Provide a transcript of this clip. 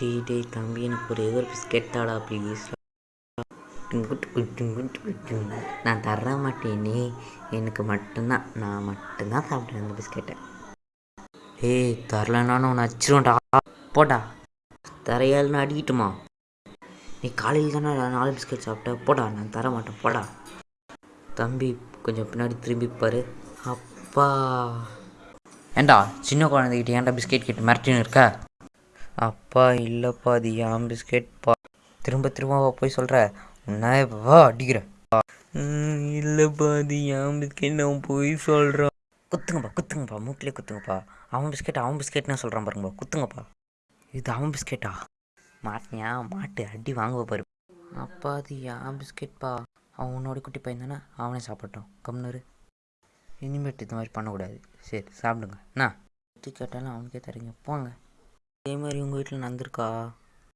டேய் டே தம்பி எனக்கு ஒரே ஒரு பிஸ்கெட் தாடா ப்ளீஸ் நான் தர மாட்டேனே. எனக்கு மட்டும்தான் நான் மட்டும்தான் சாப்பிட்டேன் அந்த பிஸ்கெட்டை. ஏய் தரலனாலும் உன்னை அச்சிருவேன்டா போடா. தரையால்னு அடிக்கட்டுமா? நீ காலையில் தானே நாலு பிஸ்கெட் சாப்பிட்ட போடா நான் தர மாட்டேன். போடா. தம்பி கொஞ்சம் பின்னாடி திரும்பி பாரு. அப்பா. ஏண்டா சின்ன குழந்தைகிட்ட ஏன்டா பிஸ்கெட் கிட்ட மிரட்டின்னு இருக்க? அப்பா இல்லைப்பா அது என் பிஸ்கெட்ப்பா திரும்ப திரும்ப போய் சொல்கிற உன்ன வா அடிக்கிறேன் இல்லைப்பா அது என் பிஸ்கெட் நான் போய் சொல்கிறேன் குத்துங்கப்பா குத்துங்கப்பா மூக்கிலே குத்துங்கப்பா. அவன் பிஸ்கெட் அவன் பிஸ்கெட்னு சொல்கிறான் பாருங்கப்பா. குத்துங்கப்பா. இது அவன் பிஸ்கெட்டா மாட்டினியா? மாட்டு அடி வாங்குவ பாரு. அப்பா அது என் பிஸ்கெட்ப்பா அவன் உன்னோட குட்டி பையன் தானே? அவனே சாப்பிட்டோம் கம்னரு இனிமேட்டு இந்த மாதிரி பண்ணக்கூடாது. சரி சாப்பிடுங்க. என்ன கேட்டாலும் அவனுக்கே தரீங்க போங்க. அதே மாதிரி உங்கள் வீட்டில் நடந்திருக்கா?